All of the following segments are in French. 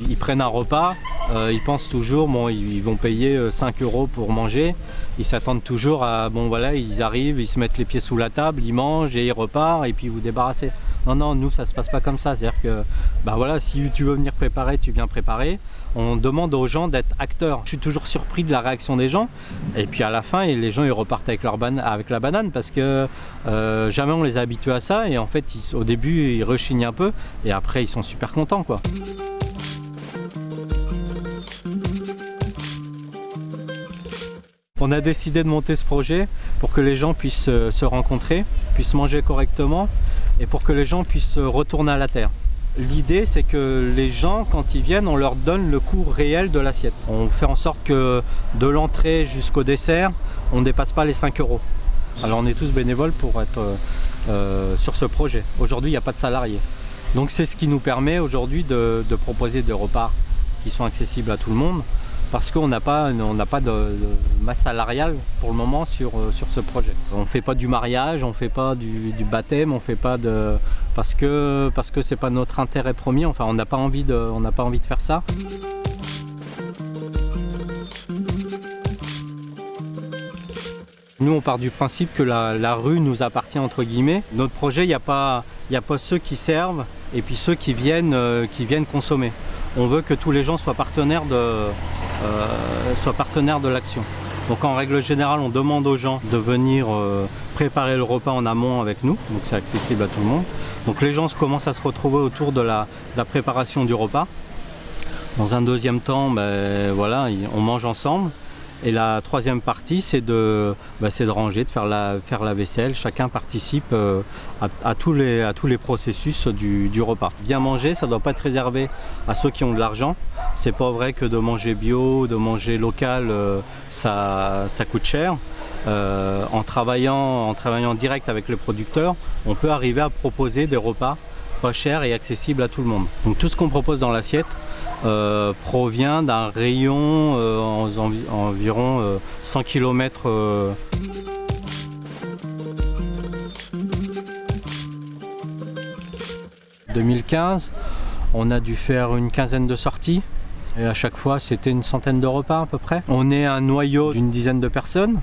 Ils prennent un repas, euh, ils pensent toujours, bon, ils vont payer 5 euh, euros pour manger. Ils s'attendent toujours à, bon voilà, ils arrivent, ils se mettent les pieds sous la table, ils mangent et ils repartent et puis vous débarrassez. Non, non, nous ça se passe pas comme ça. C'est-à-dire que, bah voilà, si tu veux venir préparer, tu viens préparer. On demande aux gens d'être acteurs. Je suis toujours surpris de la réaction des gens. Et puis à la fin, les gens ils repartent avec, leur avec la banane parce que euh, jamais on les a habitués à ça. Et en fait, au début, ils rechignent un peu et après, ils sont super contents quoi. On a décidé de monter ce projet pour que les gens puissent se rencontrer, puissent manger correctement et pour que les gens puissent retourner à la terre. L'idée c'est que les gens quand ils viennent on leur donne le coût réel de l'assiette. On fait en sorte que de l'entrée jusqu'au dessert on ne dépasse pas les 5 euros. Alors on est tous bénévoles pour être euh, euh, sur ce projet. Aujourd'hui il n'y a pas de salariés. Donc c'est ce qui nous permet aujourd'hui de proposer des repas qui sont accessibles à tout le monde parce qu'on n'a pas, pas de, masse salariale pour le moment sur, euh, sur ce projet. On ne fait pas du mariage, on ne fait pas du, baptême, on fait pas de... parce que parce que c'est pas notre intérêt premier, enfin on n'a pas, envie de, on pas envie de faire ça. Nous, on part du principe que la, rue nous appartient entre guillemets. Notre projet, il n'y a, pas, a pas ceux qui servent et puis ceux qui viennent, euh, qui viennent consommer. On veut que tous les gens soient partenaires de, soit partenaire de l'action. Donc en règle générale, on demande aux gens de venir euh, préparer le repas en amont avec nous, donc c'est accessible à tout le monde. Donc les gens commencent à se retrouver autour de la, préparation du repas. Dans un deuxième temps, ben, voilà, on mange ensemble. Et la troisième partie, c'est de, bah, de ranger, de faire la, vaisselle. Chacun participe euh, à, tous les, les processus du, repas. Bien manger, ça ne doit pas être réservé à ceux qui ont de l'argent. C'est pas vrai que de manger bio, de manger local, euh, ça, ça coûte cher. Euh, en, travaillant, en travaillant direct avec le producteur, on peut arriver à proposer des repas pas chers et accessibles à tout le monde. Donc tout ce qu'on propose dans l'assiette, euh, provient d'un rayon euh, environ 100 km 2015, on a dû faire une quinzaine de sorties. Et à chaque fois c'était une centaine de repas à peu près. On est un noyau d'une dizaine de personnes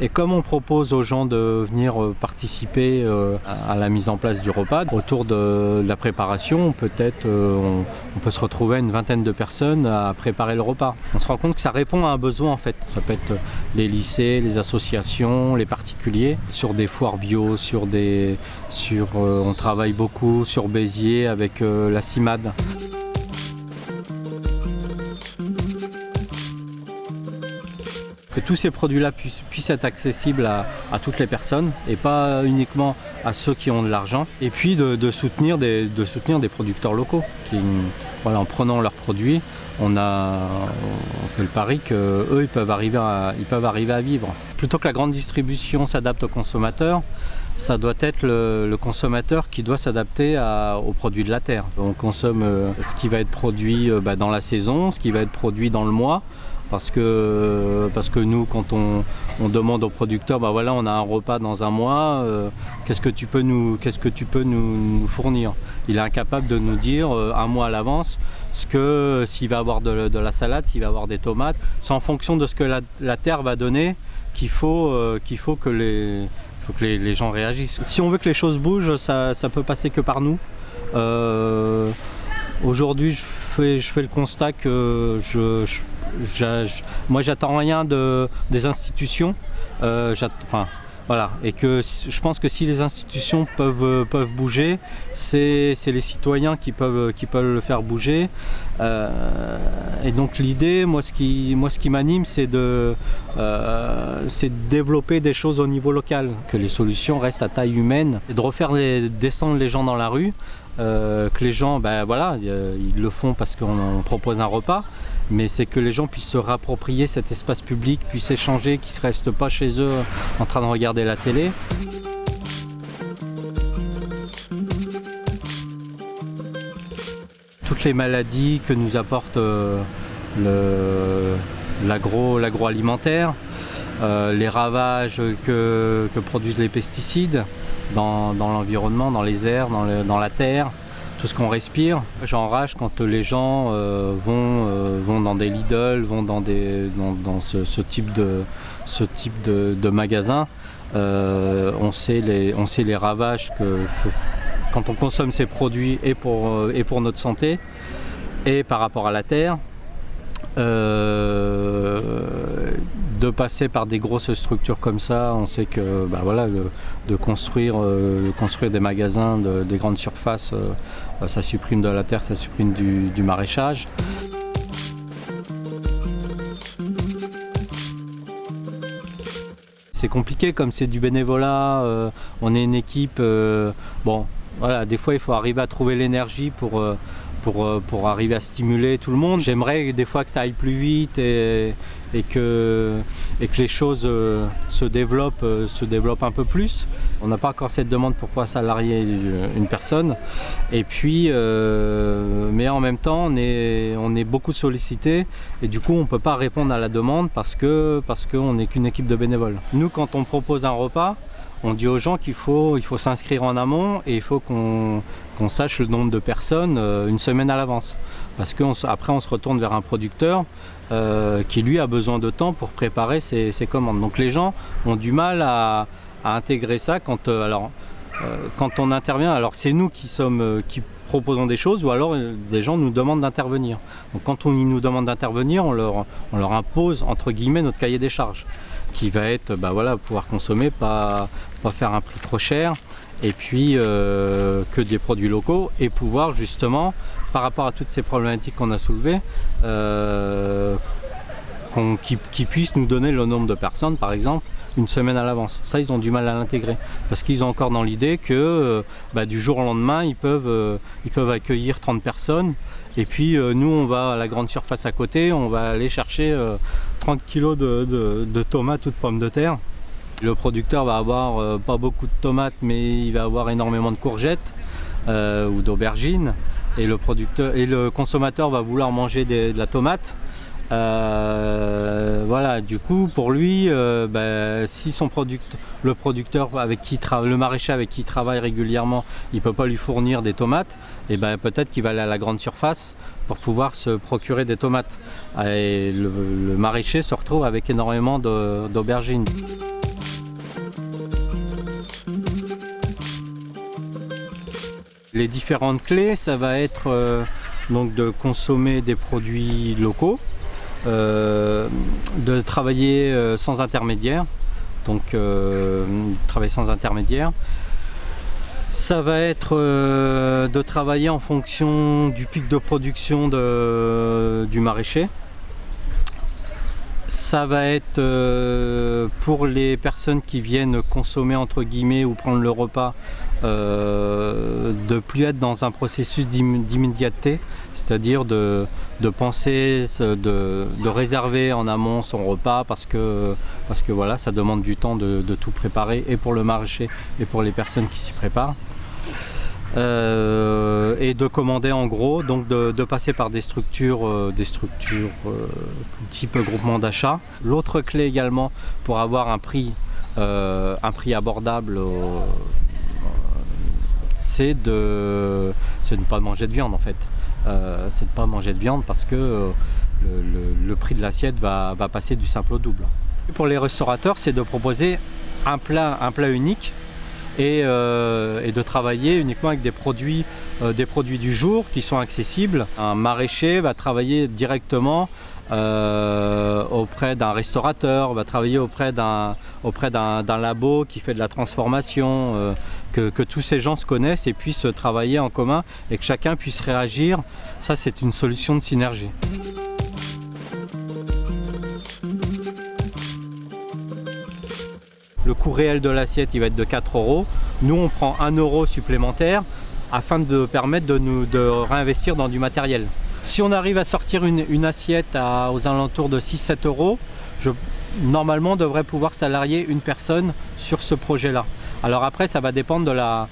et comme on propose aux gens de venir euh, participer euh, à la mise en place du repas, autour de la préparation, peut-être euh, on, peut se retrouver une vingtaine de personnes à préparer le repas. On se rend compte que ça répond à un besoin en fait. Ça peut être les lycées, les associations, les particuliers, sur des foires bio, sur des, sur, on travaille beaucoup sur Béziers avec la CIMAD. Que tous ces produits-là puissent, être accessibles à, toutes les personnes et pas uniquement à ceux qui ont de l'argent. Et puis de, soutenir des, de soutenir des producteurs locaux en prenant leurs produits, on, fait le pari qu'eux, ils, peuvent arriver à, ils peuvent arriver à vivre. Plutôt que la grande distribution s'adapte aux consommateurs, ça doit être le, consommateur qui doit s'adapter aux produits de la terre. On consomme euh, ce qui va être produit euh, bah, dans la saison, ce qui va être produit dans le mois parce que, parce que nous, quand on, demande au producteur, bah voilà, on a un repas dans un mois, euh, qu'est-ce que tu peux, nous, que tu peux nous, fournir? Il est incapable de nous dire euh, un mois à l'avance ce que s'il va avoir de, la salade, s'il va avoir des tomates. C'est en fonction de ce que la, terre va donner qu'il faut, euh, faut que, les, que les, gens réagissent. Si on veut que les choses bougent, ça, ça peut passer que par nous. Aujourd'hui, je fais, je fais le constat que je moi j'attends rien de, des institutions. Euh, enfin, voilà. Et que je pense que si les institutions peuvent, peuvent bouger, c'est les citoyens qui peuvent, qui peuvent le faire bouger. Euh, et donc l'idée, moi ce qui, ce m'anime, c'est de, euh, de développer des choses au niveau local, que les solutions restent à taille humaine, et de refaire descendre les gens dans la rue, euh, que les gens, ben voilà, ils le font parce qu'on propose un repas, mais c'est que les gens puissent se réapproprier cet espace public, puissent échanger, qu'ils ne restent pas chez eux en train de regarder la télé. Toutes les maladies que nous apporte euh, l'agroalimentaire, euh, les ravages que, produisent les pesticides, dans, l'environnement, dans les airs, dans, la terre, tout ce qu'on respire. J'enrage quand les gens euh, vont, euh, vont dans des Lidl, vont dans, ce, type de, magasin. on, sait les, on sait les ravages que quand on consomme ces produits et pour notre santé et par rapport à la terre. Euh, de passer par des grosses structures comme ça, on sait que bah de, construire, euh, construire des magasins, des grandes surfaces, euh, ça supprime de la terre, ça supprime du, maraîchage. C'est compliqué comme c'est du bénévolat, on est une équipe, bon voilà, des fois il faut arriver à trouver l'énergie pour euh, pour, arriver à stimuler tout le monde. J'aimerais des fois que ça aille plus vite et, que, et que les choses euh, se développent, euh, se un peu plus. On n'a pas encore cette demande pour pouvoir salarier une personne. Et puis, mais en même temps, on est, on est beaucoup sollicité et du coup, on ne peut pas répondre à la demande parce qu'on parce n'est qu'une équipe de bénévoles. Nous, quand on propose un repas, on dit aux gens qu'il faut, il s'inscrire en amont et il faut qu'on sache le nombre de personnes euh, une semaine à l'avance. Parce qu'après on, on, se retourne vers un producteur euh, qui lui a besoin de temps pour préparer ses, commandes. Donc les gens ont du mal à, intégrer ça quand, euh, quand on intervient. Alors c'est nous qui proposons des choses ou alors des gens nous demandent d'intervenir. Donc quand on nous demande d'intervenir, on leur, on leur impose entre guillemets notre cahier des charges qui va être bah voilà, pouvoir consommer, pas, faire un prix trop cher et puis euh, que des produits locaux et pouvoir justement par rapport à toutes ces problématiques qu'on a soulevées euh, qui, puissent nous donner le nombre de personnes par exemple une semaine à l'avance. Ça ils ont du mal à l'intégrer parce qu'ils ont encore dans l'idée que euh, bah, du jour au lendemain ils peuvent, peuvent accueillir 30 personnes et puis nous on va à la grande surface à côté, on va aller chercher 30 kg de, tomates ou de pommes de terre. Le producteur va avoir euh, pas beaucoup de tomates mais il va avoir énormément de courgettes euh, ou d'aubergines et le consommateur va vouloir manger de la tomate. Euh, voilà, du coup, pour lui, ben, si son le producteur avec qui maraîcher avec qui il travaille régulièrement, il peut pas lui fournir des tomates, et ben peut-être qu'il va aller à la grande surface pour pouvoir se procurer des tomates. Et le, maraîcher se retrouve avec énormément d'aubergines. Les différentes clés, ça va être euh, donc de consommer des produits locaux, euh, de travailler euh, sans intermédiaire, donc travailler sans intermédiaire, ça va être euh, de travailler en fonction du pic de production du maraîcher. Ça va être euh, pour les personnes qui viennent consommer entre guillemets ou prendre le repas euh, de plus être dans un processus d'immédiateté, c'est-à-dire de, penser, de, réserver en amont son repas parce que, parce que voilà, ça demande du temps de, tout préparer et pour le maraîcher et pour les personnes qui s'y préparent. Euh, et de commander en gros, donc de, passer par des structures, euh, des structures euh, type groupement d'achat. L'autre clé également pour avoir un prix, abordable, c'est de, ne pas manger de viande en fait. c'est de ne pas manger de viande parce que le, prix de l'assiette va, passer du simple au double. Pour les restaurateurs, c'est de proposer un plat unique euh, et, de travailler uniquement avec des produits, euh, des produits du jour qui sont accessibles. Un maraîcher va travailler directement euh, auprès d'un restaurateur, va travailler auprès d'un labo qui fait de la transformation, que, que, tous ces gens se connaissent et puissent travailler en commun et que chacun puisse réagir. Ça, c'est une solution de synergie. Le coût réel de l'assiette il va être de 4 euros. Nous on prend 1 euro supplémentaire afin de permettre de nous de réinvestir dans du matériel. Si on arrive à sortir une, assiette aux alentours de 6-7 euros, je, normalement on devrait pouvoir salarier une personne sur ce projet là. Alors après ça va dépendre de la,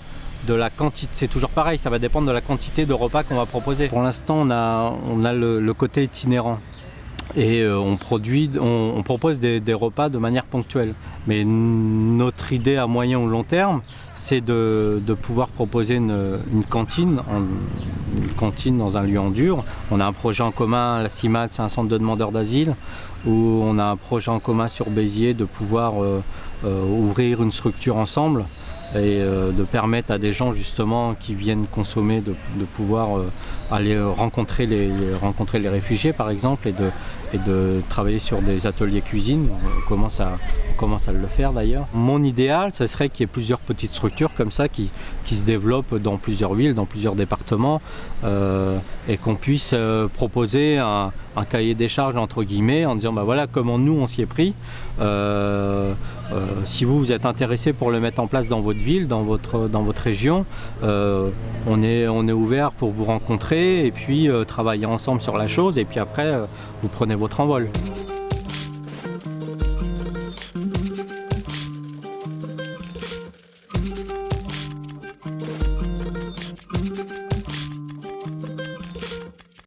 de la quantité, c'est toujours pareil, ça va dépendre de la quantité de repas qu'on va proposer. Pour l'instant on a, on a le côté itinérant. Et euh, on, produit, on, propose des, repas de manière ponctuelle. Mais notre idée à moyen ou long terme, c'est de, pouvoir proposer une, cantine, une cantine dans un lieu en dur. On a un projet en commun, la CIMAD, c'est un centre de demandeurs d'asile, où on a un projet en commun sur Béziers de pouvoir euh, euh, ouvrir une structure ensemble et de permettre à des gens justement qui viennent consommer de, pouvoir aller rencontrer les, rencontrer les réfugiés par exemple et de, et de travailler sur des ateliers cuisine. On commence à, on commence à le faire d'ailleurs. Mon idéal, ce serait qu'il y ait plusieurs petites structures comme ça qui, qui se développent dans plusieurs villes, dans plusieurs départements euh, et qu'on puisse euh, proposer un, un, cahier des charges entre guillemets en disant bah voilà comment nous on s'y est pris. Euh, si vous vous êtes intéressé pour le mettre en place dans votre ville, dans votre, dans votre région, on, est, on est ouvert pour vous rencontrer et puis euh, travailler ensemble sur la chose et puis après euh, vous prenez votre envol.